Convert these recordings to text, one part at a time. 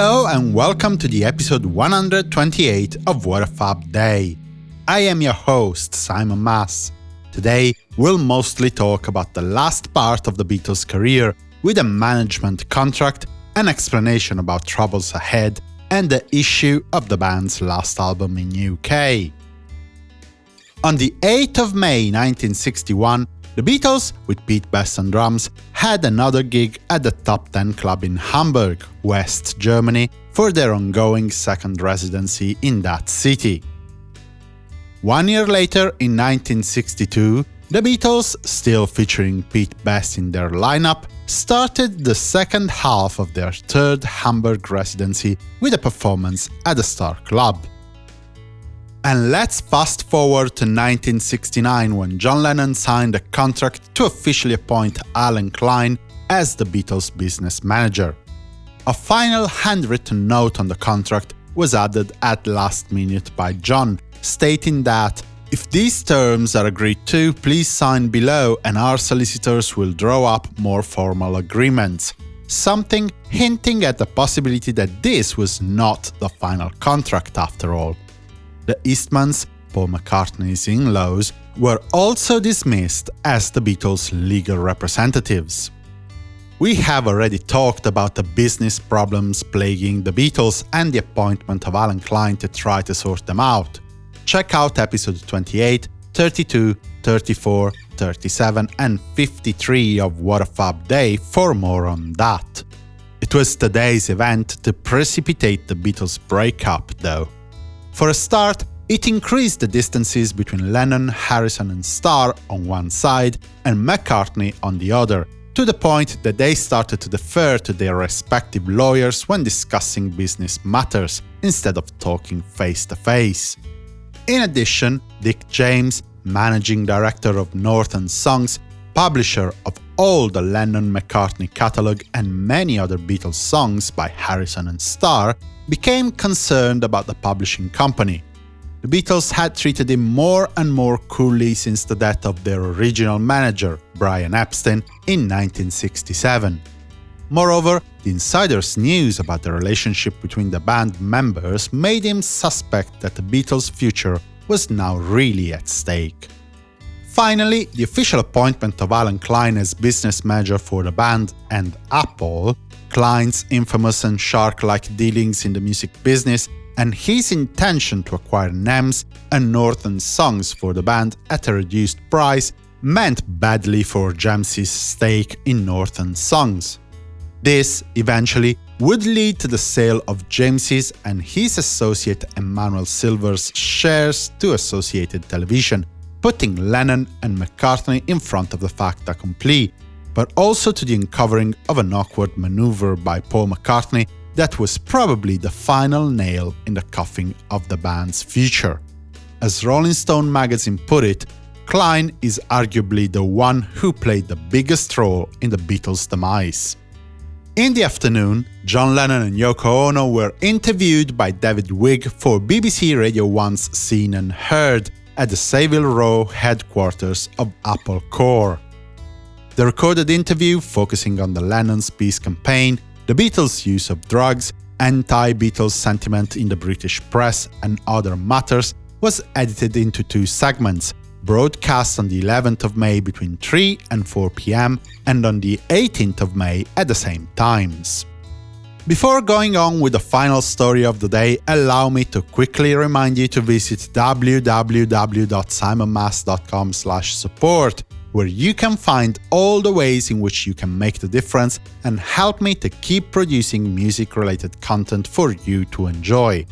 Hello and welcome to the episode 128 of What a Fab Day. I am your host, Simon Mas. Today, we'll mostly talk about the last part of the Beatles' career with a management contract, an explanation about troubles ahead, and the issue of the band's last album in UK. On the 8th of May 1961, the Beatles, with Pete Best on drums, had another gig at the Top 10 Club in Hamburg, West Germany, for their ongoing second residency in that city. One year later, in 1962, the Beatles, still featuring Pete Best in their lineup, started the second half of their third Hamburg residency with a performance at the Star Club. And let's fast forward to 1969 when John Lennon signed a contract to officially appoint Allen Klein as the Beatles' business manager. A final handwritten note on the contract was added at last minute by John, stating that if these terms are agreed to, please sign below and our solicitors will draw up more formal agreements. Something hinting at the possibility that this was not the final contract after all. The Eastmans, Paul McCartney's in-laws, were also dismissed as the Beatles' legal representatives. We have already talked about the business problems plaguing the Beatles and the appointment of Allen Klein to try to sort them out. Check out episode 28, 32, 34, 37 and 53 of What a Fab Day for more on that. It was today's event to precipitate the Beatles' breakup, though. For a start, it increased the distances between Lennon, Harrison and Starr on one side and McCartney on the other, to the point that they started to defer to their respective lawyers when discussing business matters, instead of talking face to face. In addition, Dick James, managing director of Northern Songs, publisher of all the Lennon-McCartney catalogue and many other Beatles songs by Harrison and Starr, became concerned about the publishing company. The Beatles had treated him more and more coolly since the death of their original manager, Brian Epstein, in 1967. Moreover, the insider's news about the relationship between the band members made him suspect that the Beatles' future was now really at stake. Finally, the official appointment of Allen Klein as business manager for the band and Apple Klein's infamous and shark-like dealings in the music business, and his intention to acquire NEMS and Northern Songs for the band at a reduced price meant badly for James's stake in Northern Songs. This, eventually, would lead to the sale of James's and his associate Emmanuel Silver's shares to Associated Television, putting Lennon and McCartney in front of the fait accompli, but also to the uncovering of an awkward maneuver by Paul McCartney that was probably the final nail in the coffin of the band's future. As Rolling Stone magazine put it, Klein is arguably the one who played the biggest role in the Beatles' demise. In the afternoon, John Lennon and Yoko Ono were interviewed by David Wigg for BBC Radio 1's Scene and Heard at the Savile Row headquarters of Apple Corps. The recorded interview, focusing on the Lennon's peace campaign, the Beatles' use of drugs, anti-Beatles sentiment in the British press, and other matters, was edited into two segments, broadcast on the 11th of May between 3 and 4 pm, and on the 18th of May at the same times. Before going on with the final story of the day, allow me to quickly remind you to visit www.simonmas.com support where you can find all the ways in which you can make the difference and help me to keep producing music-related content for you to enjoy.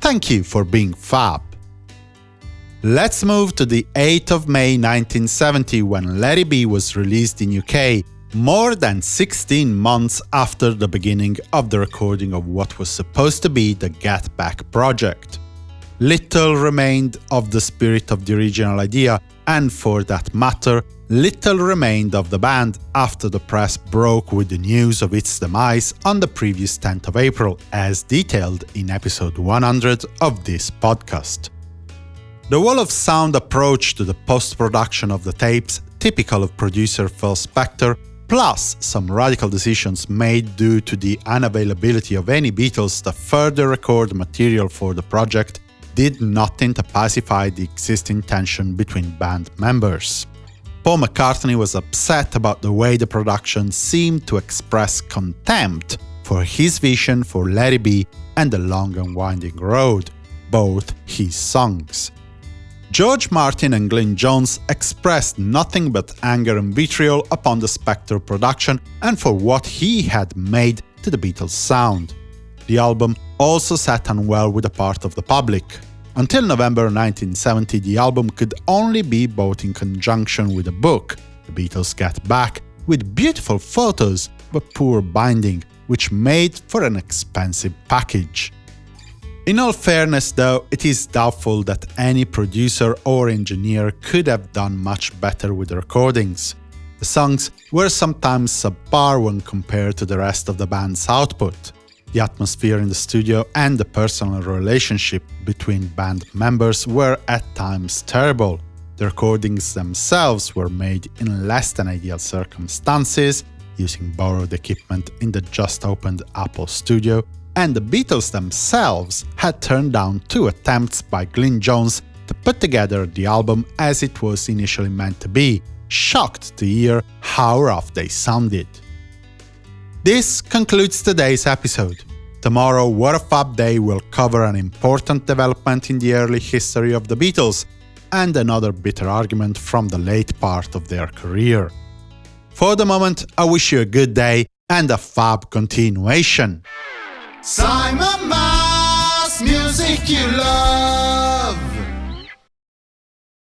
Thank you for being fab! Let's move to the 8th of May 1970 when Let It Be was released in UK, more than 16 months after the beginning of the recording of what was supposed to be the Get Back project. Little remained of the spirit of the original idea, and for that matter, little remained of the band after the press broke with the news of its demise on the previous 10th of April, as detailed in episode 100 of this podcast. The wall of sound approach to the post-production of the tapes, typical of producer Phil Spector, plus some radical decisions made due to the unavailability of any Beatles to further record material for the project, did nothing to pacify the existing tension between band members. Paul McCartney was upset about the way the production seemed to express contempt for his vision for Let It Be and The Long and Winding Road, both his songs. George Martin and Glyn Johns expressed nothing but anger and vitriol upon the Spector production and for what he had made to the Beatles' sound. The album also sat unwell with a part of the public. Until November 1970, the album could only be bought in conjunction with a book, The Beatles Get Back, with beautiful photos but poor binding, which made for an expensive package. In all fairness, though, it is doubtful that any producer or engineer could have done much better with the recordings. The songs were sometimes subpar when compared to the rest of the band's output. The atmosphere in the studio and the personal relationship between band members were at times terrible. The recordings themselves were made in less than ideal circumstances, using borrowed equipment in the just opened Apple Studio, and the Beatles themselves had turned down two attempts by Glyn Johns to put together the album as it was initially meant to be, shocked to hear how rough they sounded. This concludes today's episode. Tomorrow, What a Fab Day will cover an important development in the early history of the Beatles, and another bitter argument from the late part of their career. For the moment, I wish you a good day and a fab continuation. Simon Mas, music you love.